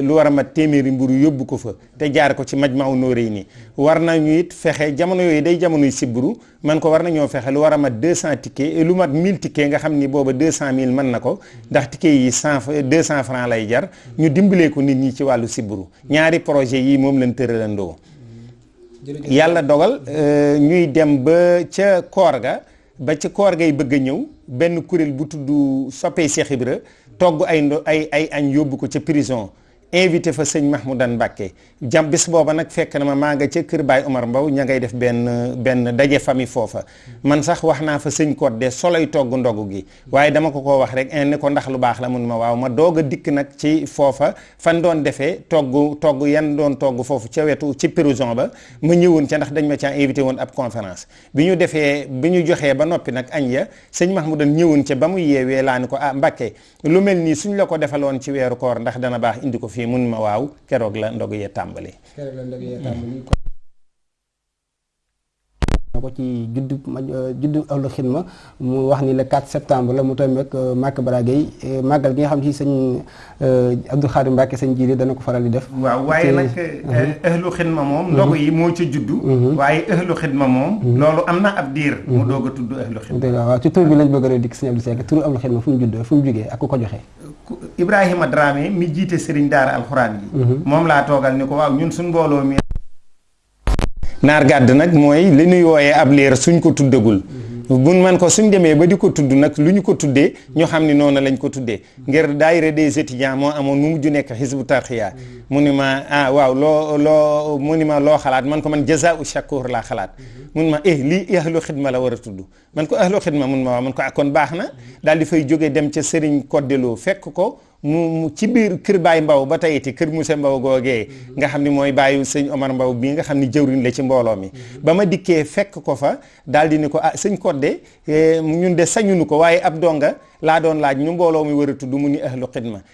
lu war a mat téeméeri mburu yóbbu ko fa te jaar ko ci Majmahun Nurayni war nañu it fexe jamono yooyu day jamonoy sibbiru man ko war nañoo fexe lu war a mat 200 tickets lu mat 1000 tickets nga xam ni booba 200000 mën na ko ndax tickets yi 100 200 francs lay jar ñu dimbalee ko nit ñi ci wàllu sibbiru ñaari projet yi moom lañ tëralandoo yàlla dogal ñuy dem ba ca koor ga ba ca koor gay bëgg ñëw benn kuréel bu tudd soppee Cheikh Ibra togg ay ay ay añ yóbbu ko ca prison invité fa sëñ Mahmoudan Mbàkke jam bis booba nag fekk na ma maa nga ca kër Baay Omar Mbaw ña ngay def benn benn daje famille foofa. Man sax wax naa fa sëñ Codé soloy togg ndogu gi. Waaye dama ko ko wax rek ne ko ndax lu baax la mun ma waaw ma doog a dikk nag ci foofa. Fan doon defee togg togg yan doon togg foofu ca wetu ci prison ba ma ñëwoon ca ndax dañ ma caa invité woon ab conférence. Bi ñu defee bi ñu joxee ba noppi nag añ ya sëñ Mahmoudan ñëwoon ca ba mu yeewee laa ni ko ah Mbàkke lu mel nii suñ la ko defaloon ci weeru koor ndax dana baax indi ko fii mun ma waaw keroog la ndog yee tàmbali keroog la ndog yee tàmbali ko ci juddu juddu ahlu xidma mu wax ni le 4 septembre la mu tombé ak Màkk Bara Gueye màggal gi nga xam ci sëñ Abdou Khadim Mbacke sëñ Jili dana ko faral di def. Waaw waaye nag ahlu xidma moom ndogu yi moo ca juddu. Waaye ahlu xidma moom loolu am na ab diir. Mu doog a tudd ahlu xidma waaw ci tur bi lañ bëgg a dikk sëñ Abdou Seck turu ahlu xidma fu mu juddoo fu mu jugee ak ko joxee Ibrahima Dramé mi jiite sëriñ daara alxuraan yi. Moom laa toogal ni ko waaw ñun suñ mbooloo mi. Naar gàdd nag mooy li ñuy wooyee ab liir suñ ko tuddagul. Buñ man ko suñ demee ba di ko tudd nag lu ñu ko tuddee ñu xam ni noonu lañ ko tuddee. ngir daayira des étudiants moo amoon mu mujj nekk xisbu tarxiya mu ni ma ah waaw loo loo mu ni ma loo xalaat man ko man jazaa'u shakur laa xalaat. mun ma eh lii ahlu xidma la war a tudd. man ko ahlu xidma mun ma waaw man ko ah kon baax na. daal di fay jóge dem ca sëriñ koddeloo fekk ko mu ci biir kër Baay Mbaw ba tey it kër Moussa Mbaw googee nga xam ni mooy bàyyi sëñ Omar Mbaw bii nga xam ni jëwriñ la ci mbooloo mi. ba ma dikkee fekk ko fa daal di ni ko ah sëñ Kodde ñun de sañunu ko waaye ab donga laa doon laaj ñu mbooloo mi war a tudd mu ni ahlu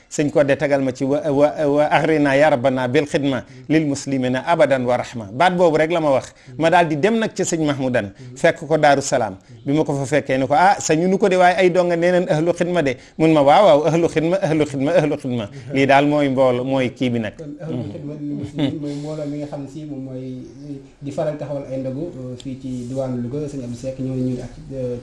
sëñ Kodde tagal ma ci wa wa agrina ya rabbana bil xidma lil muslimina abadan wa rahma. baat boobu rek la ma wax. ma daal di dem nag ca sëñ Mahmoudan fekk ko Daaru Salaam. bi ma ko fa fekkee ni ko ah sañunu ko de waaye ay donga nee neen ahlu xidma de. mun ma waaw ahlu xidma. Ahlu xidma. Lii daal mooy mboolo mooy kii bi nag. Kon ahlu xidma mooy mbooloo mi nga xam si moom mooy di faral taxawal ay ndogu fii ci diwaanu Louga sëñ Abdou Seck ñëw ñu ak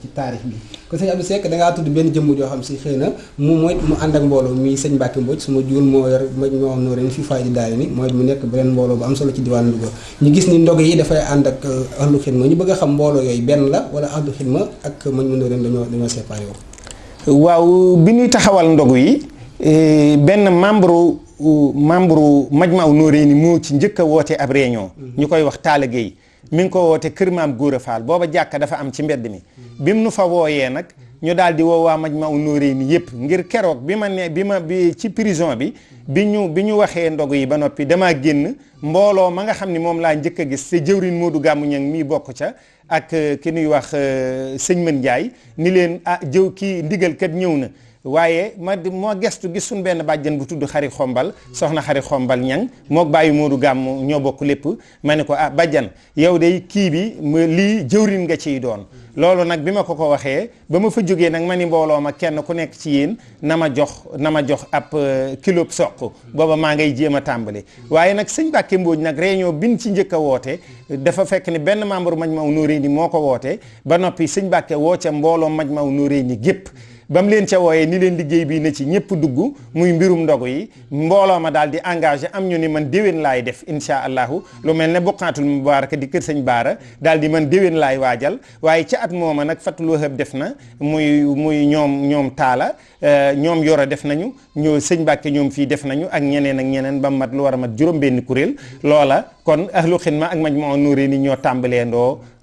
ci taarix bi. Kon sëñ Abdou Seck da ngaa tudd benn jëmm joo xam si xëy na mu mooy mu ànd ak mbooloo mi sëñ Mbacke Mbodj su ma juul moo yor ma ñoo am nooreen fii faay di daal ni mooy mu nekk beneen mbooloo bu am solo ci diwaanu Louga. Ñu gis ni ndog yi dafay ànd ak ahlu xidma. Ñu bëgg a xam mbooloo yooyu benn la wala ahlu xidma ak mañ mu nooreen dañoo dañoo séparé waaw bi ñuy taxawal ndogu yi benn membre membre Majmahun Nurayni moo ci njëkk a woote ab réunion. Ñu koy wax Talla Gueye. Mi ngi ko woote kër maam Góora Faal booba jàkka dafa am ci mbedd mi. Bi mu nu fa wooyee nag ñu daal di woo waa Majmahun Nurayni yëpp ngir keroog bi ma ne bi ma bi ci prison bi bi ñu bi ñu waxee ndogu yi ba noppi damaa génn. Mbooloo ma nga xam ni moom laa njëkk a gis te jëwrin Moodu Gàmmu Ñang mii bokk ca ak ki ñuy wax sëñ Mën Njaay ni leen ah jëw kii ndigal kat ñëw na. Waaye ma moo gestu gis suñ benn bu tudd xari xombal soxna xari xombal ñang mook bàyyi moodu gàmm ñoo bokk lépp. Ma ko ah bàjjan yow de kii bi lii jëwrin nga ciy doon. Loolu nag bi ma ko ko waxee ba ma fa jógee nag ma ni mbooloo ma kenn ku nekk ci yéen na ma jox na ma jox ab kilo soq. Booba maa ngay jéem a tàmbali. Waaye nag Mbàkke Mbooj nag bin ci njëkk a woote dafa fekk ni benn membre Majmahun Nurayni moo ko woote. Ba noppi sëñ Mbàkke woo ca mbooloo ba mu leen ca wooyee ni leen liggéey bii na ci ñëpp dugg muy mbirum ndogu yi mbooloo ma daal di am ñu ni man laay def insha allahu. Lu mel ne buqaatul mubaaraka di kër di man déwén laay waajal. Waaye ca at mooma nag fatul wahab def na muy muy ñoom ñoom taala ñoom yoro def nañu ñoo sëñ Mbàkke ñoom fii def nañu ak ñeneen ak ñeneen ba mat lu war mat kon ahlu xidma ak Majmahun Nurayni ñoo tàmbalee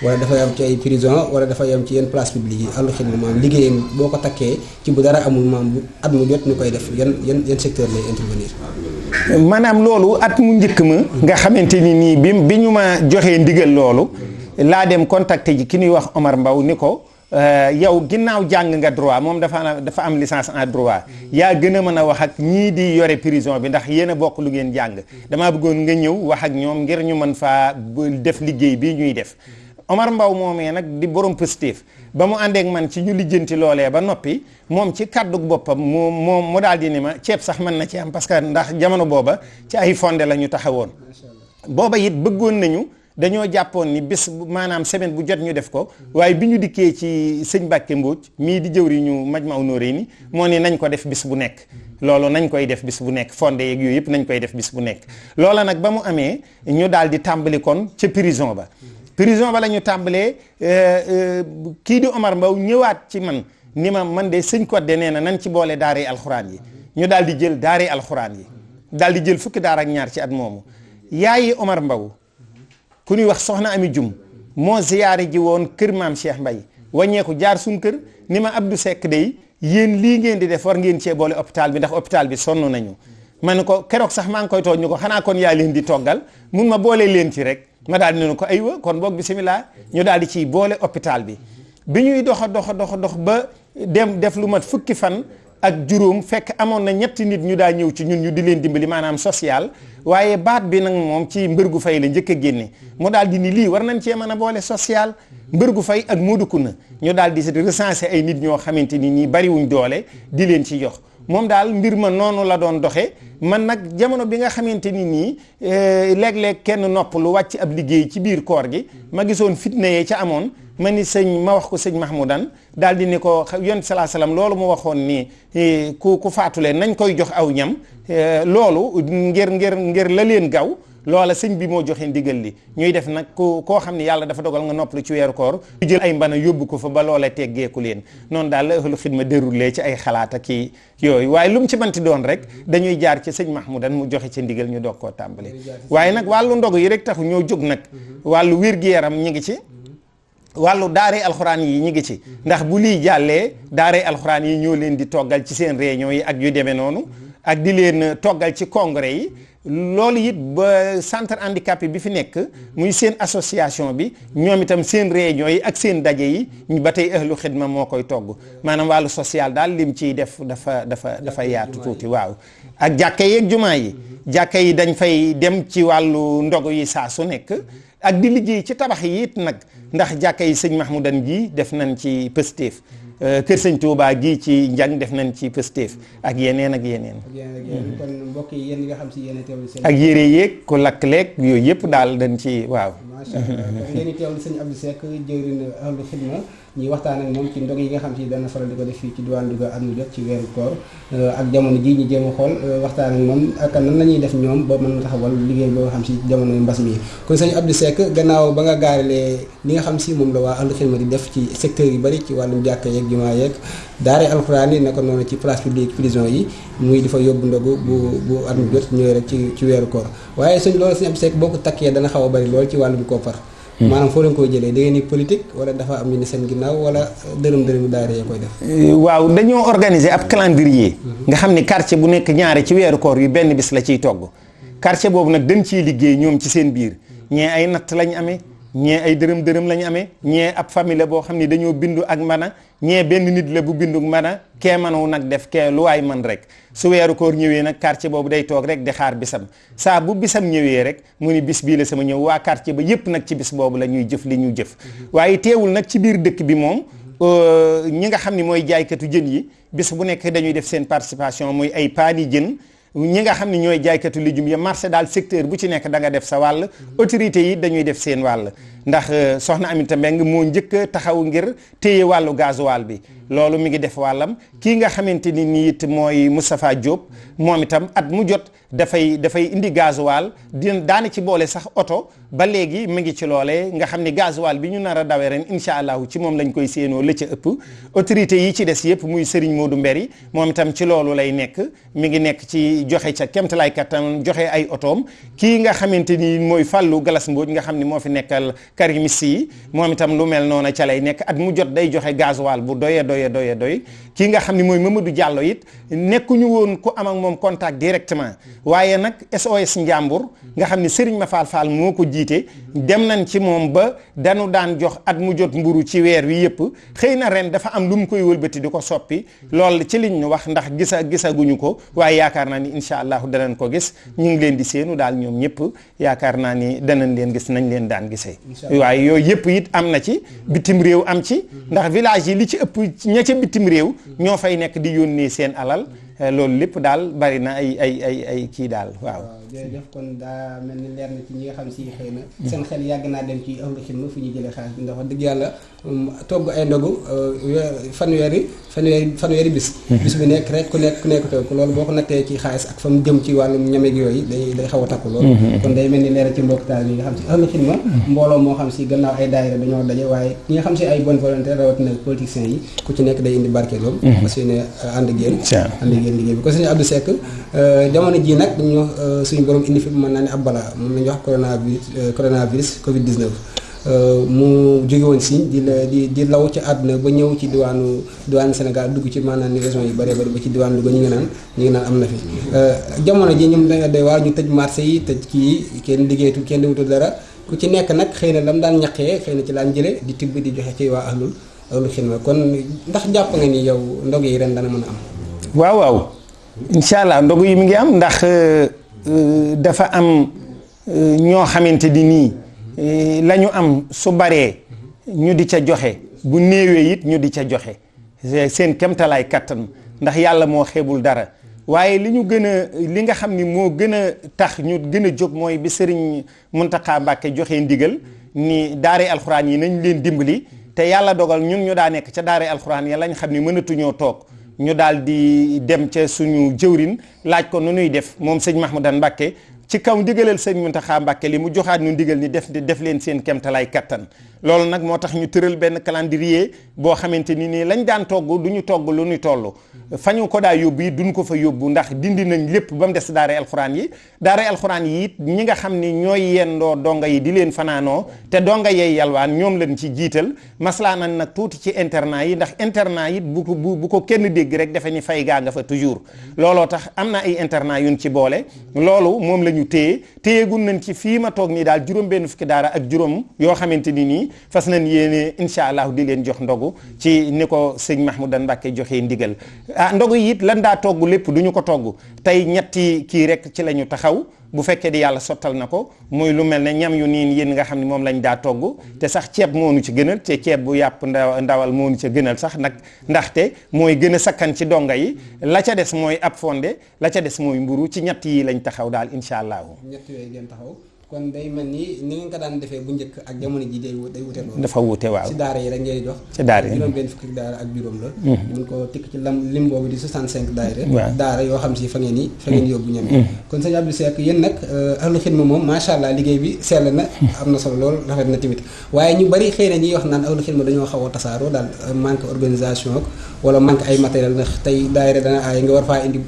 wala dafay am ci ay prison wala dafay am ci yenn place publique yi ahlu xidma maam liggéeyam boo ko takkee ci bu dara amul maam at mu jot ñu koy def yan yan yan secteur lay intervenir? Maanaam loolu at mu njëkk ma nga xamante ni nii bi bi ñu ndigal loolu laa dem contacté ji ki ñuy wax Omar Mbaw ni ko yow ginnaaw jàng nga droit moom dafa dafa am licence en droit yaa gën a wax ak ñii di yore prison bi ndax yéen a bokk lu ngeen jàng. Damaa bëggoon nga ñëw wax ak ñoom ngir ñu mën faa def liggéey bii ñuy def Omar Mbaw moomee nag di borom positif ba mu àndeek man ci ñu lijjanti loolee ba noppi moom ci kàddu boppam mu moom mu daal di ni ma ceeb sax mën na ci am parce que ndax jamono booba ci ay fonde la ñu taxawoon. Booba it bëggoon nañu dañoo jàppoon ni bis maanaam semaine bu jot ñu def ko. Waaye bi ñu ci sëñ Mbàkke Mbóoj mii di jëwri ñu Majmahun Nurayni moo ni nañ ko def bis bu nekk. Loolu nañ koy def bis bu nekk. Fonde yeeg yëpp nañ koy def bis bu nekk. Loola nag ba mu amee ñu daal di tàmbali kon ca prison ba prison ba la ñu tàmbalee kii di Omar Mbaw ñëwaat ci man ni ma man de sëñ Codé nee na nañ ci boole daaree alxuraan yi. Ñu daal di jël daaree alxuraan yi daal di jël fukki daar ak ñaar ci at moomu. Yaayi Omar Mbaw ku ñuy wax soxna Ami Jum moo ziyaare ji woon kër maam Cheikh Mbay wàññeeku jaar suñ kër ni ma Abdou Seck day yéen lii ngeen di def war ngeen cee boole hôpital bi ndax hôpital bi sonn nañu. Ma ne ko keroog sax maa ngi koy tooñ ñu ko xanaa kon yaa di toggal mun ma boole leen ci rek. Daal di ne ko aywa kon boog bisimilah ñu daal di ciy boole hôpital bi. Bi ñuy doxa doxa doxa dox ba dem def lu mat fukki fan ak juróom fekk amoon na ñetti nit ñu daa ñëw ci ñun ñu di leen dimbali maanaam social. Waaye baat bi nag moom ci mbër gu fay la njëkk génne. Mu daal di ni lii war nañ cee mën a boole social. Mbër gu fay ak mooduku na ñu daal di recenser ay nit ñoo xamante ni nii bariwuñ doole di leen ci jox moom daal mbir ma noonu la doon doxe. man nag jamono bi nga xamante ni nii léeg-léeg kenn nopp lu wàcc ab liggéey ci biir koor gi. ma gisoon fitna yee ca amoon. ma ni sëñ ma wax ko sëñ Mahmoudan daal di ni ko yon salaa salaam loolu mu waxoon ni ku ku faatule nañ koy jox aw ñam. Loolu ngir ngir ngir la leen gaw loola sëñ bi moo joxe ndigal li ñuy def nag ku koo xam ne yàlla dafa dogal nga noppalu ci weeru koor ñu jël ay mbana yóbbu ko fa ba loola teggeeku leen. Noonu daal la ëxlu xidma déroulé ci ay xalaat ak kii yooyu. Waaye lu mu ci manti doon rek dañuy jaar ci sëñ Mahmoudan mu joxe ci ndigal ñu doog koo tàmbale waaye nag wàllu ndog yi rek taxu ñoo jóg nag. Wàllu wér-gi-yaram ñu ngi ci. Wàllu daaree alxuraan yi ñu ngi ci. Ndax bu lii jàllee daaree alxuraan yi ñoo leen di toggal ci seen réunion yi ak yu demee noonu. Ak di leen toggal ci congrès yi. Loolu it ba centre handicapé bi fi nekk muy seen association bi ñoom itam seen réunion yi ak seen daje yi ba tey ahlu xidma moo koy togg. Maanaam wàllu social daal lim ciy def dafa dafa dafa yaatu tuuti waaw. Ak jàkka yi ak jumaa yi. Jàkka yi dañ fay dem ci wàllu ndogu yi saa su nekk. Ak di liggéey ci tabax yi it nag. Ndax jàkka yi sëñ Mahmoudan gi def nañ ci kër sëñ Touba gii ci njàng def nañ ci pëstéef ak yeneen ak yeneen. kon mbokk yi yéen nga xam si yéen teewlu seen. ak yére yeeg ku lakk leeg yooyu yëpp daal dañ ci waaw. macha allah ngeen di teewlu sëñ Abdou Seck jëwriñ ahlu xidma ñuy waxtaan ak moom ci ndog yi nga xam si dana faral di ko def fii ci diwaan Louga at mu jot ci weeru koor ak jamono ji ñu jéem a xool waxtaan ak moom ak nan la ñuy def ñoom ba mën taxawal liggéey boo xam si jamono mbas mi. Kon sëñ Abdou Seck gannaaw ba nga gaaralee li nga xam si moom la waa ahlu xidma di def ci secteur yu bari ci wàllum jàkka yeeg jumaa yeeg daare alxuraan yi naka noonu ci place publique prison yi muy di fa yóbbu ndogu bu bu at mu jot ñëwee rek ci ci weeru koor. Waaye sëñ loolu sëñ Abdou Seck boo ko takkee dana xaw a bari lool ci wàllum koppar maanaam foo leen koy jëlee da ngeen ni politique wala dafa am ñu ne seen ginnaaw wala dërëm dërëm daara yee koy def. waaw dañoo organiser ab calendrier. nga xam ni quartier bu nekk ñaare ci weeru koor yu benn bis la ciy togg. quartier boobu nag dañ ciy liggéey ñoom ci seen biir ñee ay natt lañ amee ñee ay dërëm dërëm lañ amee ñee ab famille la boo xam ni dañoo bindu ak mana ñee benn nit la bu bindu mana kee manaw nag def kee lu waay man rek su weeru koor ñëwee nag quartier boobu day toog rek di xaar bisam. Saa bu bisam ñëwee rek mu ni bis bii la sama ñëw. Waa quartier ba yépp nag ci bis boobu la ñuy jëf li ñu jëf. Waaye teewul nag ci biir dëkk bi moom ñi nga xam ni mooy jaaykatu jën yi bis bu nekk dañuy def seen participation muy ay paani jën. Ñi nga xam ne ñooy jaaykatu lijum ya marché daal secteur bu ci nekk da nga def sa wàll. Autorités yi dañuy def seen wàll. Ndax soxna Aminata Mbengue moo njëkk taxaw ngir téye wàllu gasoil bi. Loolu mi ngi def wàllam. Kii nga xamante ni nii it mooy Moustapha Diop. Moom at mu jot dafay dafay indi gasoil. Di daana ci boole sax oto. Ba léegi mu ngi ci nga xam gasoil bi ñu nar a dawee ren incha allahu ci moom lañ koy séenoo la ca ëpp. Autorité yi ci des yëpp muy Serigne Modou Mberi moom itam ci loolu lay nekk. Mi ngi ci ca ay nga xamante ni mooy Galas Mbodj nga xam moo fi nekkal karimis yi moom itam lu mel noonu ca lay nekk at mu jot day joxe gasoil bu doye doye doye doy kii nga xam ne mooy Mamadou Diallo it nekkuñu woon ku am ak moom contact directement. Waaye nag SOS Njàmbur nga xam ne Serigne Ma Fall Fall moo ko jiite dem nañ ci moom ba dañu daan jox at mu jot mburu ci weer wi yëpp. Xëy na ren dafa am lu mu koy wëlbati di ko soppi. Lool ci liñ ñu wax ndax gisa gisaguñu ko. Waaye yaakaar naa ni incha allahu danañ ko gis. Ñu ngi leen di seenu daal ñoom ñëpp. Yaakaar naa ni danañ leen gis nañ leen daan gisee. Waaye yooyu yëpp it am na ci. Bitim réew am ci. Ndax village yi li ci ëpp ña ca bitim réew ñoo fay nekk di yónnee seen alal loolu lépp daal bari na ay ay ay ay kii daal waaw jërëjëf kon daa mel ni leer na ci ñi nga xam si xëy na seen xel yàgg naa dem ci ahlu xidma fu ñu jëlee xaalis bi ndax wax dëgg yàlla togg ay ndogu fanweeri fanweeri fanweeri bis. Bis bi nekk rek ku nekk ku nekk togg. Loolu boo ko nattee ci xaalis ak fa mu jëm ci wàllum ñameg yooyu day day xaw a takku loolu kon day mel ni leer ci mbokk taal yi nga xam si ahlu xidma. Mbooloo moo xam si gannaaw ay daayira dañoo daje waaye ñi nga xam si ay bonne volonté rawatina politiciens yi ku ci nekk day indi barkeeloom parce que ne ànd géen ànd géen liggéey bi. Ko sëñ Abdou Seck jamono ji nag ñu suñu borom indi fi mën naa ne ab balaa moom la wax coronavirus coronavirus Covid 19. mu jóge woon si di la di di law ci àdduna ba ñëw ci diwaanu diwaanu Sénégal dugg ci maanaam ni région yu bëree bëri ba ci diwaanu Louga ñu ngi naan ñu ngi naan am na fi. jamono ji ñoom da day waa ñu tëj marché yi tëj kii kenn liggéeyatu kenn wutul dara ku ci nekk nag xëy na lam daan ñaqee xëy na ci laan jële di tibb di joxe ci waa ahlul ahlul xidma kon ndax jàpp nga ni yow ndog yi ren dana mën a am. waaw yi dafa am ñoo xamante di nii la ñu am su baree ñu di ca joxe bu néewee it ñu di ca joxe. Seen kemtalaay kattan ndax yàlla moo xeebul dara. Waaye li ñu gën a li nga xam ni moo gën a tax ñu gën jóg mooy bi sëriñ Muntaxa Mbàkke joxe ndigal ni daare alxuraan yi nañ leen dimbali te yàlla dogal ñun ñu daa nekk ca daare alxuraan ya lañ xam ni mënatuñoo toog. Ñu daal di dem ca suñu jëwrin laaj ko nu nuy def moom sëñ Mahmoudan Mbàkke ci kaw ndigalal sëñ Muntaxa Mbàkke li mu joxaat ñu ndigal ni def def leen seen kemtalaay kattan. Loolu nag moo tax ñu tëral benn calendrier boo xamante ni nii lañ daan togg du ñu togg lu ñu toll. Fa ñu ko daa yóbbu yi duñ ko fa yóbbu ndax dindi nañ lépp ba mu des daara alxuraan yi. Daara alxuraan yi it ñi nga xam ni ñooy yendoo donga yi di leen fanaanoo te donga yey yalwaan ñoom lañ ci jiital. Maslaa nañ nag tuuti ci internat yi ndax internat yi bu bu ko kenn dégg rek ni fay gaa nga fa toujours. Looloo tax am na ay internat yuñ ci boole. Loolu moom la ñu téye téyegun nañ ci fii ma toog nii daal juróom benn fukki daara ak juróom yoo xamante ni nii fas nañ yéene incha allah di leen jox ndogu ci ni ko sëñ Mahmoudan Mbàkke joxee ndigal. Ah ndogu yi lan daa togg lépp du ñu ko togg. Tey ñetti kii rek ci la ñu taxaw. Bu fekkee di yàlla sottal na ko muy lu mel ne ñam yu niin yéen nga xam ne lañ daa togg te sax ceeb moo nu ci gënal te ceeb bu yàpp ndaw ndawal moo nu ca gënal sax nag ndaxte mooy gën sakkan ci donga yi la ca des mooy ab fonde la ca des mooy mburu ci ñett yi lañ taxaw daal taxaw. Kon day mel ni ni ngeen ko daan defee bu njëkk ak jamono ji day day wute loolu. Dafa wute waaw. Ci daara yi rek ngay jox ci daara yi. Juróom benn fukki daara ak juróom la. Mun ko tikk ci lam lim boobu di 65 daara. Daara yoo xam si fa ngeen yi fa ngeen yóbbu ñam kon sëñ Abdou Seck yéen nag ahlu xidma moom macha allah liggéey bi sell na am na solo lool rafet na tamit. Waaye ñu bari xëy na ñuy wax naan ahlu xidma dañoo xaw a tasaaroo daal manque organisation ak wala manque ay matériel ndax tey daara dana aay nga war faa indi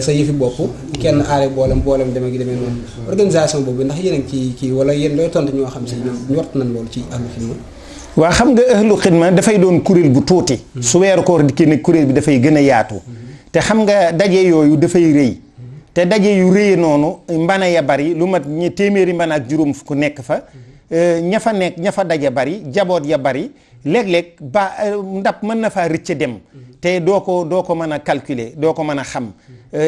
sa yëfi bopp kenn aare boolem boolem deme gi demee noonu. Organisation boobu ndax yéen a ngi ci kii wala yéen looy tontu ñoo xam si ñoom ñort nañ loolu ci ahlu xidma? Waa xam nga ahlu xidma dafay doon kuréel bu tuuti. Su weeru koor di kii kuréel bi dafay gën a yaatu. Te xam nga daje yooyu dafay rëy. Te daje yu rëy noonu mbana ya bari lu mat ñi téeméeri mbana ak juróom fukk nekk fa. Ña fa nekk ña fa daje bari jaboot ya bari léeg-léeg ba ndab mën na faa rëcc dem. Te doo ko doo ko mën a calculer doo ko mën a xam.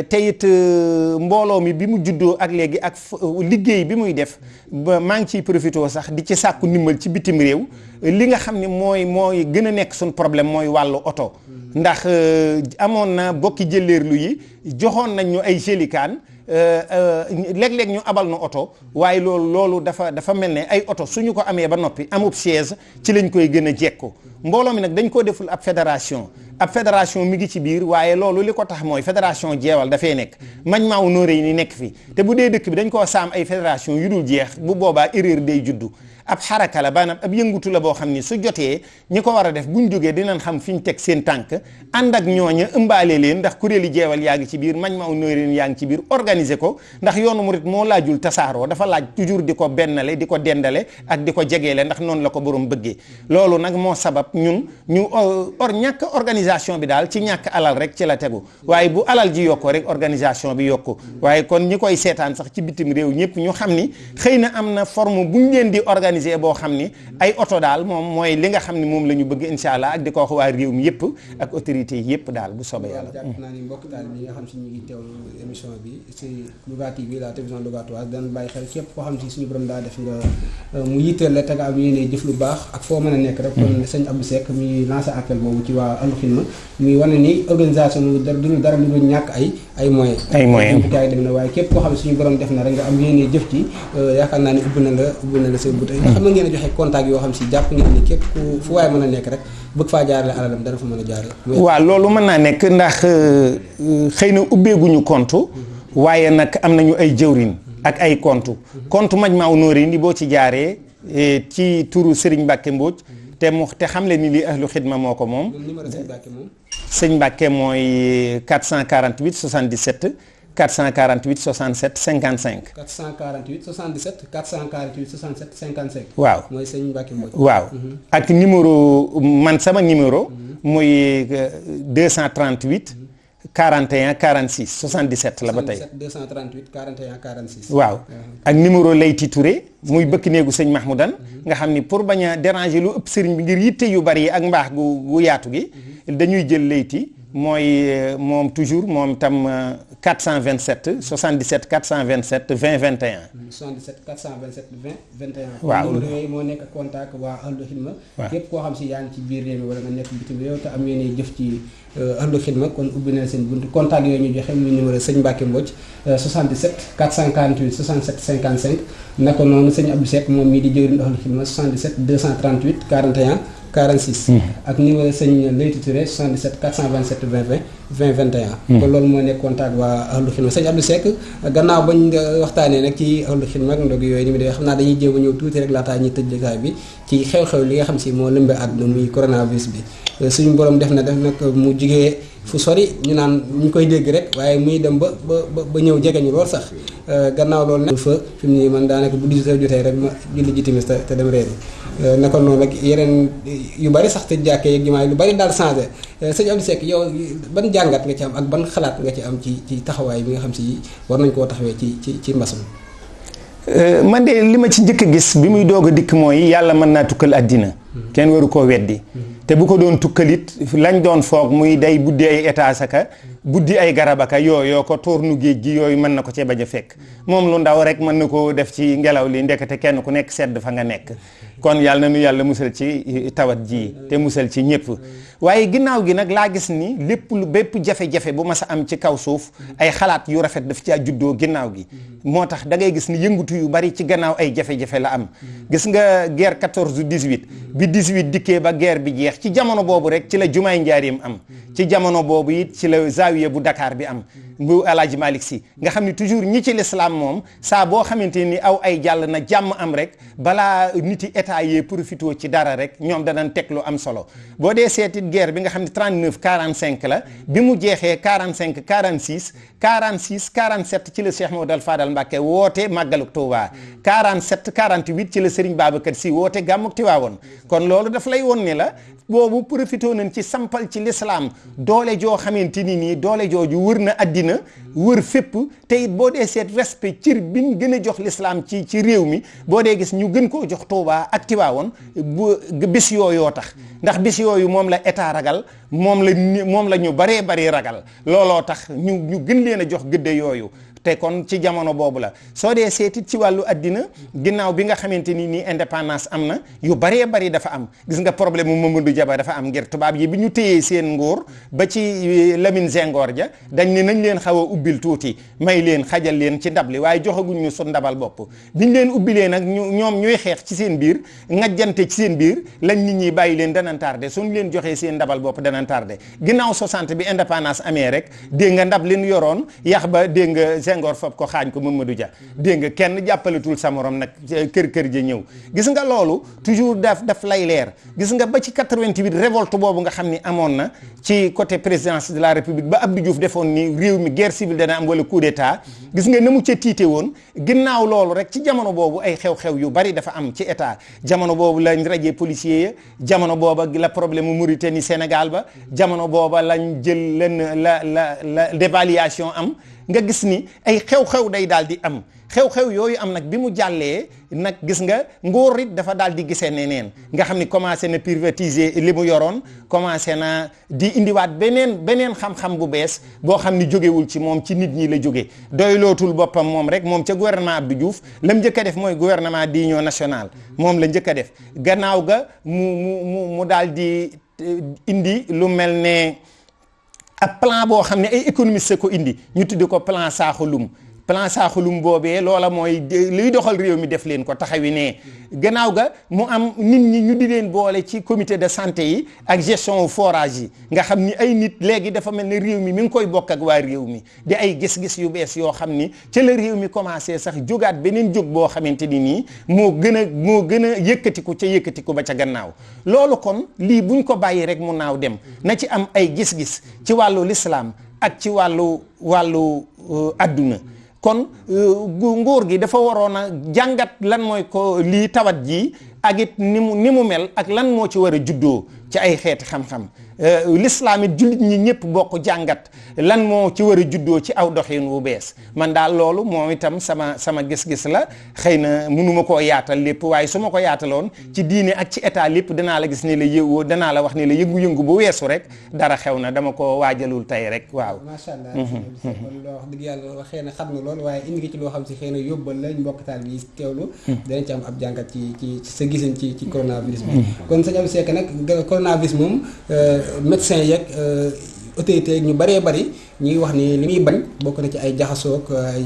Te it mbooloo mi bi mu juddoo ak léegi ak liggéey bi muy def ba maa ngi ciy profité sax di ci sàkku ndimbal ci bitim réew. Li nga xam ne mooy mooy gën a nekk suñ problème mooy wàllu oto. Ndax amoon na bokki jëleerlu yi joxoon nañ ñu ay gélikaan léeg-léeg ñu abal na oto waaye loolu loolu dafa dafa mel ne ay oto suñu ko amee ba noppi amub chaise ci lañ koy gën a jekku mbooloo mi nag dañ koo deful ab fédération. Ab fédération mi ngi ci biir waaye loolu li ko tax mooy fédération jeewal dafay nekk. mañ maaw nóoré ni nekk fi. te bu dee dëkk bi dañ koo saam ay fédération yu dul jeex bu boobaa erreur day juddu. ab xaraka la maanaam ab yëngutu la boo xam ni su jotee ñi ko war a def buñ jógee dinañ xam fi ñu teg seen tànk. ànd ak ñooña ëmbaale leen ndax kuréeli jeewal yaa ci biir ci biir organiser ko ndax yoonu dafa toujours dendale ak di ko ndax la ko borom bëggee. loolu nag moo sabab ñun ñu or ñàkk organisation bi daal ci ñàkk alal rek ci la tegu. waaye bu alal ji yokko rek organisation bi yokku. waaye kon ñi koy seetaan sax ci bitim réew ñëpp ñu xam ni xëy na am na forme buñ leen di organiser boo xam ni ay oto daal moom mooy li nga xam ni moom la ñu bëgg incha allah ak di ko wax waa réew mi yëpp ak autorité yi yëpp daal bu soobee yàlla. jàpp naa ni mbokk taal bi nga la télévision nga mu yitteel jëf lu baax ak foo mën a nekk rek. kon sëñ Abdou Seck mi lancé appel boobu ci waa Ahlu Xidma muy wane ni organisation lu dara du dara lu dul ñàkk ay ay moyens. Ay moyens. Gaa yi dem na waaye képp koo xam suñu borom def na rek nga am yéene jëf ci yaakaar naa ni ubbi na la ubbi na la seen buta xam ngeen a joxe contact yoo xam si jàpp ngeen ni képp ku fu waaye mën a nekk rek bëgg faa jaarale alalam dana fa mën a jaarale. Waaw loolu mën naa nekk ndax xëy na ubbeeguñu compte waaye nag am nañu ay jëwrin ak ay compte. Compte Majmahun Nurayni boo ci jaaree ci turu Serigne Mbacke Mbodj te mu te xam le ni lii ahlu xidma moo ko moom. Sëñ Mbacke mooy 448 77 448 67 55 448 77 448 67 55 waaw. Mooy sëñ Mbacke Mbodj. Waaw. Ak numéro man sama numéro muy 238 41 46 77 la ba tey. 238 41 46 waaw. Ak numéro Layti Touré muy bëkk néegu sëñ Mahmoudan. Nga xam ni pour bañ a déranger lu ëpp sëriñ bi ngir yitte yu bari yi ak mbaax gu gu yaatu gi dañuy jël Leyti mooy moom toujours moom tam 427 77 427 20 21. 77 427 20 21. waaw numéro yooyu moo nekk contact waa Ahlu Xidma. waaw képp koo xam si yaa ngi ci biir réew mi wala nga nekk bitim réew te am yéene jëf ci Ahlu Xidma kon ubbi na seen buntu contact yooyu ñu joxe muy numéro sëñ Mbacke Mbodj 77 448 67 55 naka noonu sëñ Abdou Seck moom mii di jëwriñ Ahlu Xidma 77 238 41. 46. ak numéro sëñ Leyti Touré 77 427 20 20 21. kon loolu moo nekk contact waa Ahlu Xidma sëñ Abdou Seck gannaaw bañ waxtaanee nag ci Ahlu Xidma ak ndog yooyu ni mu dee xam naa dañuy jéem a ñëw tuuti rek laataa ñuy tëj jotaay bi ci xew-xew li nga xam si moo lëmbe àdduna muy coronavirus bi suñu borom def na def nag mu fu sori ñu naan ñu koy dégg rek waaye muy dem ba ba ba ñëw jege ñu lool sax. Gannaaw loolu nag fa fi mu ne man bu 18 heures jotee rek ma julli ji timis te dem reeri naka noonu rek yeneen yu bari sax te jàkkee yeeg jumaa lu bari daal changé. Sëñ Abdou Seck yow ban jàngat nga ci am ak ban xalaat nga ci am ci ci taxawaay bi nga xam si war nañ koo taxawee ci ci ci mbas mi? Man de li ma ci njëkk gis bi muy doog a dikk mooy yàlla mën naa tukkal àddina. Kenn waru koo weddi. Te bu ko doon tukkalit lañ doon foog muy day buddi ay aka buddi ay garabaka yooyu ko toor nu géej gi yooyu mën na ko cee bañ a fekk. Moom lu ndaw rek mën na koo def ci ngelaw li ndekete kenn ku nekk sedd fa nga nekk. Kon yàlla na nu yàlla ci tawat ji te musal ci ñëpp waaye ginnaaw gi nag laa gis ni lépp lu bépp jafe-jafe bu mas a am ci kaw suuf ay xalaat yu rafet daf caa juddoo ginnaaw gi. Moo tax da ngay gis ni yëngutu yu bari ci gannaaw ay jafe-jafe la am. Gis nga guerre 14 18 bi 18 dikkee ba guerre bi jeex ci jamono boobu rek ci la jumaay njaareem am. Ci jamono boobu it ci la zaawiya bu Dakar bi am. Bu Alaaji Malick Si nga xam ni toujours ñi ci l'islam moom saa boo xamante ni aw ay jàll na jàmm am rek balaa niti état yee profité ci dara rek ñoom danañ teg lu am solo. Boo dee seetit guerre bi nga xam ne 39 45 la bi mu jeexee 45 46 46 47 ci la Cheikh Mamadou Fadal Mbacke woote màggaluk Touba. 47 48 ci la Serigne Babacar Sy woote gàmmuk Tiwaawoon kon loolu daf lay woon ni la boobu profité nañ ci sampal ci l'islam doole joo xamante ni doole jooju wër na wër fépp te it boo dee seet respect cir bi ñu gën a jox l'islam ci ci réew mi boo dee gis ñu gën koo jox Touba ak Tiwaawoon bu bis yooyoo tax. Ndax bis yooyu moom la état ragal moom la moom la ñu ragal. Looloo tax ñu ñu gën leen a jox gëdde yooyu te kon ci jamono boobu la. soo dee seetit ci wàllu addina ginnaaw bi nga xamante ni nii indépendance am yu bëree bëri dafa am. gis nga problème mu Mamadou Dia ba dafa am ngir tubaab yi bi ñu seen nguur ba ci Lamine Senghor ja dañ ne nañ leen xaw a ubbil tuuti may leen xajal leen ci ndab li joxaguñ ñu su ndabal bopp. biñ leen ubbilee nag ñu ñoom ñuy xeex ci seen biir ngajjante ci seen biir lañ nit ñi bàyyi leen danan tardé. suñ leen joxee seen ndabal bopp danan tardé. ginnaaw 60 bi indépendance amee rek dégg nga ndab leen yoroon yax ba nga Senghor fab ko xaañ ko Mamadou Dia. Dégg nga kenn jàppaletul sa morom nag kër kër ja ñëw. Gis nga loolu toujours daf daf lay leer. Gis nga ba ci 88 révolte boobu nga xam ni amoon na ci côté présidence de la république ba Abdou Diouf defoon ni réew mi guerre civile dana am wala coup d'état. Gis nga na mu ca tiite woon ginnaaw loolu rek ci jamono boobu ay xew-xew yu bari dafa am ci état. Jamono boobu lañ rajee policier ya jamono booba la problème Mauritanie Sénégal ba jamono booba lañ jël leen la la la dévaluation am nga gis ni ay xew-xew day daal di am. xew-xew yooyu am nag bi mu jàllee nag gis nga nguur it dafa daal di gisee neneen. nga xam ni commencé na privatiser li mu yoroon commencé na di indiwaat beneen beneen xam-xam bu bees boo xam ni jógewul ci moom ci nit ñi la jóge. doylootul boppam moom rek moom ca gouvernement Abdou Diouf la mu njëkk a def mooy gouvernement d'union nationale. moom la njëkk a def. gannaaw ga mu mu mu mu daal di indi lu mel ne ab plan boo xam ne ay économistes ko indi ñu tuddi ko plan Sakho-Loum plan Sakho-Loum boobee loola mooy luy doxal réew mi def leen ko taxawi ne. Gannaaw ga mu am nit ñi ñu di leen boole ci comité de santé yi ak gestion forage yi. Nga xam ni ay nit léegi dafa mel ne réew mi mi ngi koy bokk ak waa réew mi. Di ay gis-gis yu bees yoo xam ni ca la réew mi commencé sax jógaat beneen jóg boo xamante ni nii moo gën a moo gën a yëkkatiku ca yëkkatiku ba ca gannaaw. Loolu kon lii buñ ko bàyyi rek mu naaw dem. Na ci am ay gis-gis ci wàllu lislaam ak ci wàllu wàllu àdduna. Kon nguur gi dafa waroon a jàngat lan mooy ko lii tawat ji ak it ni mu ni mu mel ak lan moo ci war a juddoo ci ay xeeti xam-xam. L'islam it jullit ñi ñëpp bokk jàngat lan moo ci war a juddoo ci aw doxin wu bees. Man daal loolu moom itam sama sama gis-gis la. Xëy na mënuma koo yaatal lépp waaye su ma ko yaataloon ci diine ak ci état lépp danaa la gis ni la yëwoo danaa la wax ni la yëngu-yëngu bu weesu rek dara xew na dama ko waajalul tey rek waaw. Macha allah. Loo wax dëgg yàlla xëy na xam loolu waaye indi nga ci loo xam si xëy na yóbbal la mbokk taal bi teewlu. Danañ ci am ab jàngat ci ci gisin ci ci coronavirus bi. Kon sëñ Abdou Seck nag coronavirus moom médecin yeeg autorité yeeg ñu bëree bëri ngi wax ni li muy bañ bokk na ci ay jaxasoog ay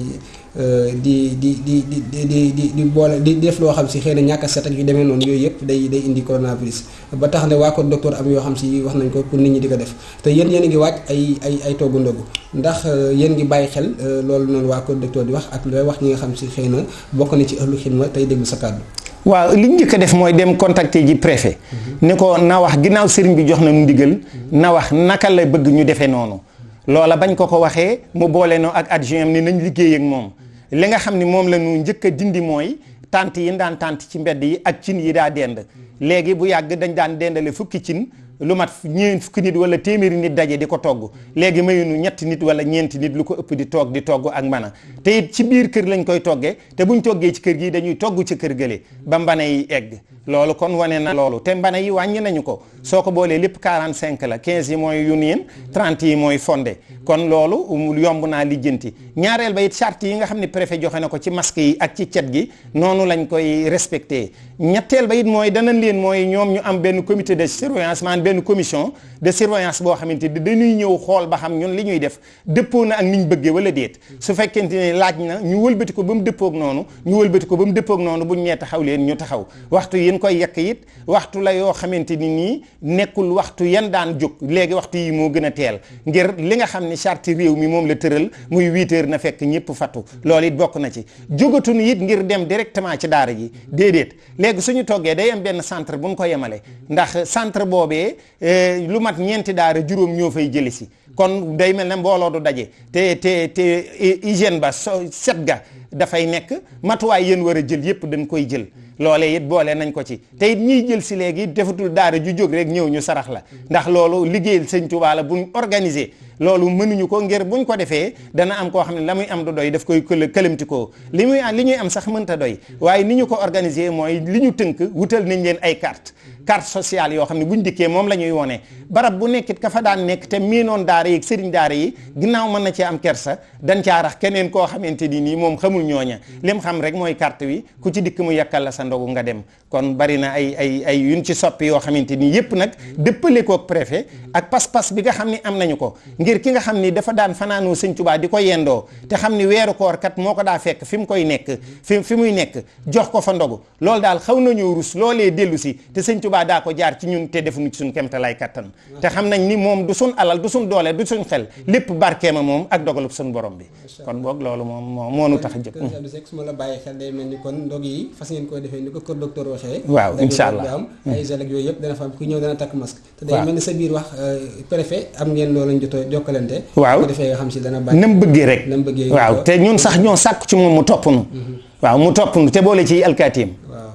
di di di di di di di boole di def loo xam si xëy na ñàkk a set ak yu demee noonu yooyu yëpp day day indi coronavirus. Ba tax ne waa ko docteur am yoo xam si wax nañ ko pour nit ñi di ko def. Te yéen yéen a ngi waaj ay ay ay toggu ndogu. Ndax yéen ngi bàyyi xel loolu noonu waa ko docteur di wax ak looy wax ñi nga xam si xëy na bokk na ci ëllu xidma tey déglu sa kàddu waaw li ñu njëkk a def mooy dem contacter ji préfet. Ni ko na wax ginnaaw sëriñ bi jox na nu ndigal na wax naka la bëgg ñu defee noonu. Loola bañ ko ko waxee mu boole noo ak adjoint ni nañ liggéey ak moom. Li nga xam ni moom la ñu njëkk a dindi mooy tànt yi daan tànt ci mbedd yi ak cin yi daa dend. Léegi bu yàgg dañ daan dendale fukki cin lu mat ñeent fukki nit wala téeméeri nit daje di ko togg. léegi mayunu ñetti nit wala ñeenti nit lu ko ëpp di togg di togg ak mbana. te it ci biir kër lañ koy toggee te buñ toggee ci kër gi dañuy togg ci kër ba yi egg. loolu kon wane na loolu. te mbana yi wàññi nañu ko. soo ko boolee lépp 45 la 15 yi mooy yu niin 30 yi mooy fondé kon loolu yomb naa lijjanti. ñaareel ba it charte yi nga xam ne préfet joxe na ko ci masque yi ak ci cet gi noonu lañ koy respecté. ñetteel ba it mooy danañ leen mooy ñoom ñu am benn comité de surveillance benn commission de surveillance boo xamante ni dañuy ñëw xool ba xam ñun li ñuy def dëppoo na ak niñ bëggee wala déet. su fekkente ne laaj na ñu wëlbati ko ba mu dëppoog noonu ñu wëlbati ko ba mu dëppoog noonu buñ ñee taxaw leen ñu taxaw. Waxtu yéen koy yekk it waxtu la yoo xamante ni nii nekkul waxtu yan daan waxtu yi teel. Ngir li nga charte mi la muy 8 heures na fekk ñëpp fattu loolu it bokk na ci. Ngir dem directement ci daara ji. Déedéet. Léegi suñu toggee day am benn centre bu ko yemale. Ndax centre lu mat ñeenti daara juróom ñoo fay jëli si. Kon day mel ne mbooloo du daje. Te te te hygiène ba so set ga dafay nekk. Matuwaay yéen war a jël yépp dañ koy jël. Loolee it boole nañ ko ci. te it ñiy jël si léegi defatul daara ju jóg rek ñëw ñu sarax la. ndax loolu liggéeyal sëñ Tuubaa la buñ organisé loolu mënuñu ko ngir buñ ko defee dana am koo xam ne la muy am du doy daf koy kël këlamtikoo li muy li ñuy am sax mënta doy. waaye ni ñu ko organiser mooy li ñu tënk wutal nañ leen ay carte. carte sociale yoo xam ne buñ dikkee moom la ñuy wone. barab bu nekkit ka fa daan nekk te miinoon daara yi sëriñ daara yi ginnaaw mën na cee am kersa dañ caa rax keneen koo xamante ni nii moom xamul ñooña. lim xam rek mooy carte wi ku ci dikk mu yakkal la sa ndogu nga dem. Kon bari na ay ay ay yuñ ci soppi yoo xamante ni yépp nag dëppale kook préfet ak pas-pas bi nga xam ni am nañu ko. Ngir ki nga xam ni dafa daan fanaanoo sëñ Tuubaa di ko yendoo te xam ni weeru koor kat moo ko daa fekk fi mu koy nekk fi fi muy nekk jox ko fa ndogu. Loolu daal xaw nañoo rus loolee dellu si te sëñ Tuubaa daa ko jaar ci ñun te defuñu ci suñ kemtalaay kattan. Te xam nañ ni moom du suñ alal du suñ doole du suñ xel lépp barkeema moom ak dogalub suñ borom bi. Kon boog loolu moom moo nu tax a jóg defee ni ko kër docteur waxee waaw incha allah. am ay gel ak yooyu yëpp dana fa am ku ñëw dana takk masque. Te day mel ni sa biir wax préfet am ngeen loolu lañ jotoo jokkalante? Waaw. Ko defee nga xam si dana bàyyi. Nam bëggee rek. Nam bëggee waaw te ñun sax ñoo sàkk ci moom mu topp nu. Waaw mu topp nu te boole ci alkaatiim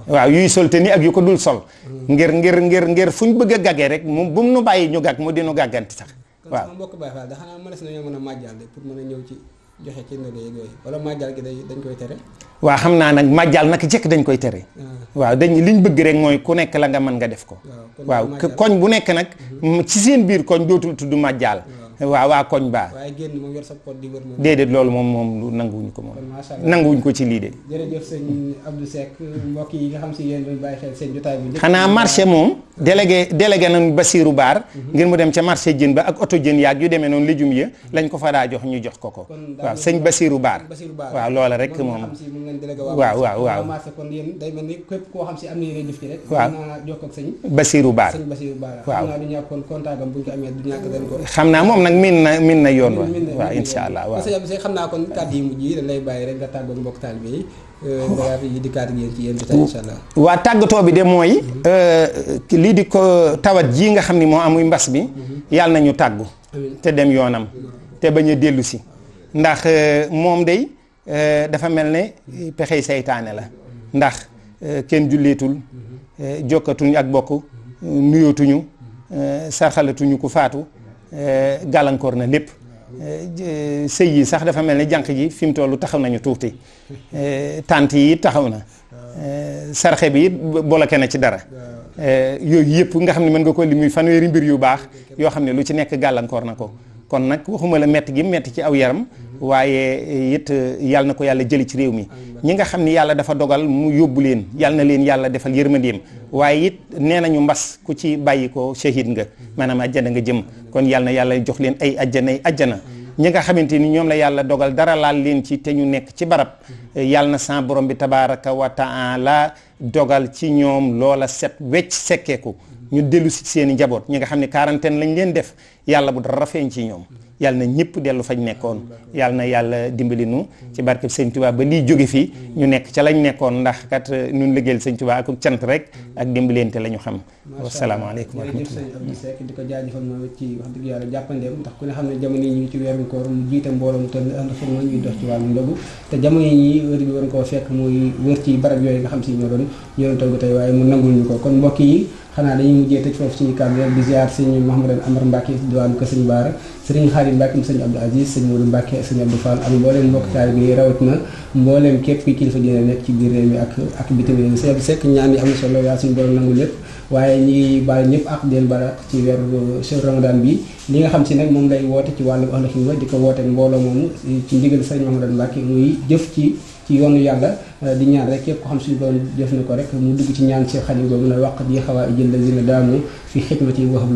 waaw. Yuy sol te ni ak yu ko dul sol. Ngir ngir ngir ngir fu ñu bëgg a gaggee rek mu bu mu nu bàyyi ñu gàgg mu dinu gàgganti sax. Waaw. mbokk da xanaa mënees nañoo mën a màjjal de pour mën a ñëw ci joxe ci ndogu yeeg yooyu. Wala màjjal gi dañ koy tere? Waa xam naa nag màjjal naka jëkk dañ koy tere. Waaw dañ liñ bëgg rek mooy ku nekk la nga mën nga def ko. Waaw koñ bu nekk nag ci seen biir koñ dootul tudd waaw waa koñ baa waaye génn moom yor sa pot di wër moom. Déedéet loolu moom moom nanguwuñu ko moom. Nanguwuñ ko ci lii de. Jërëjëf sëñ Abdou Seck mbokk yi nga xam si yéen doon bàyyi xel seen jotaay njëkk xanaa marché moom délégué délégué nañ Basiiru Baar ngir mu dem ca marché jën ba ak oto jën yaag yu demee noonu légumes ya lañ ko fa daa jox ñu jox ko ko. Waaw sëñ Basiiru Baar Basiiru Baar waaw loola rek moom waaw waaw waaw. Marché kon yéen day mel ni képp koo xam si am na yéen jëf ci rek waaw. naa jokkoo ak sëñ Basiiru Baar sëñ Basiiru Baar waaw. Xam naa du ñàkk kon contact am bu ñu ko amee du ñàkk dañ ko. Xam naa moom nag miin na yoon wa. Waaw insha allah waaw. Sëñ Abdou Seck xam naa kon kàddu yi mujj yi dañ lay bàyyi rek nga tàggoog mbokk taalibe yi. Ci yéen insha allah. Waa tàggatoo bi de mooy lii di ko tawat ji nga xam ni moo amuy mbas bi yàlla nañu tàggu te dem yoonam te bañ a dellu si. Ndax moom day dafa mel ne pexey seytaane la. Ndax kenn julleetul jokkatuñu ak bokk nuyootuñu sarxalatuñu ku faatu. Gàllankoor na lépp. Sëy yi sax dafa mel ne jànq ji fi mu tollu taxaw nañu tuuti. Tànt yi taxaw na. Sarxe bi it bloqué na ci dara. Yooyu yëpp nga xam ne mën nga ko li muy fanweeri mbir yu baax yoo xam ne lu ci nekk gàllankoor na ko kon nag waxuma la metti gi metti ci aw yaram waaye it yàlla na ko yàlla jëli ci réew mi. Ñi nga xam ni yàlla dafa dogal mu yóbbu leen yàlla na leen yàlla defal yërmandeem. Waaye it nee nañu mbas ku ci bàyyi ko shahid nga maanaam ajjana nga jëm. Kon yàlla na yàlla jox leen ay ajjanay ajjana ñi nga xamante ni ñoom la yàlla dogal dara laal leen ci te ñu nekk ci barab yàlla na sa borom bi tabaraka wa taala dogal ci ñoom loola set wecc sekkeeku. Ñu dellu si seeni njaboot. ñi nga xam ne quarantaine lañ leen def yàlla bu dara feeñ ci ñoom. yàlla na ñëpp dellu fañ nekkoon. yàlla na yàlla dimbali nu ci barkeb sëñ Tuubaa ba lii jóge fii ñu nekk ca lañ nekkoon. ndax kat ñun liggéeyal sëñ Tuubaa ak cant rek ak dimbalente la ñu xam. Wasalaamaaleykum wa jërëjëf rahmatullah. Sëñ Abdou Seck di ko jaajëfal moom ci wax dëgg yàlla jàppandeem. ndax ku ne xam ne jamono yi ñu ci weeru koor mu jiite mbooloo mu toll ànd fa ñuy dox ci wàllu ndogu. te jamono yi wër bi waroon koo fekk muy wër ci barab yooyu nga xam si ñoo doon ñoo doon togg tey waaye mu nangul ñu ko. kon mbokk yi xanaa dañuy mujjee tëj foofu suñu kàddu rek di ziar sëñ Mouhamadou Amar Mbacke diwaanu ko sëñ Baara sëriñ Xaadim Mbacke mu sëñ Abdou Aziz sëñ ak mbooleem mbokk taal bi rawat na mbooleem képp ki kilifa dina nekk ci biir réew mi ak ak bitim réew mi. Sëñ Abdou Seck ñaan yi am na solo yaa waaye ñi ngi baal ak den bara ci weeru chef ramadan bi. Li nga xam si nag moom lay woote ci wàllu ahlu xidma di ko woote mbooloo moomu ci ndigal sëñ Mouhamadou muy jëf ci ci yoonu yàlla di ñaan rek képp ko xam suñu borom def na ko rek mu dugg ci ñaan si xadim boobu na waq di xawaa ijël la dina daamu fi xidmati waxab